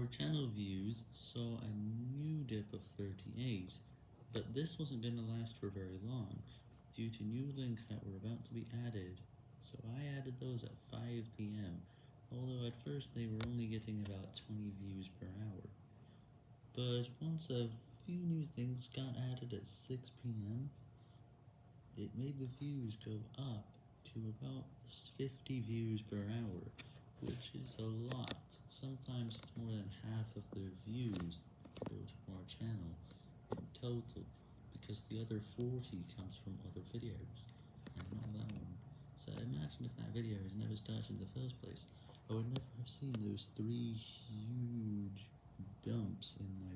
Our channel views saw a new dip of 38, but this wasn't going to last for very long, due to new links that were about to be added, so I added those at 5pm, although at first they were only getting about 20 views per hour. But once a few new things got added at 6pm, it made the views go up to about 50 views per hour, which is a lot. Sometimes it's more than half of their views go to our channel in total, because the other 40 comes from other videos, and not that one. So imagine if that video has never started in the first place, I would never have seen those three huge bumps in my.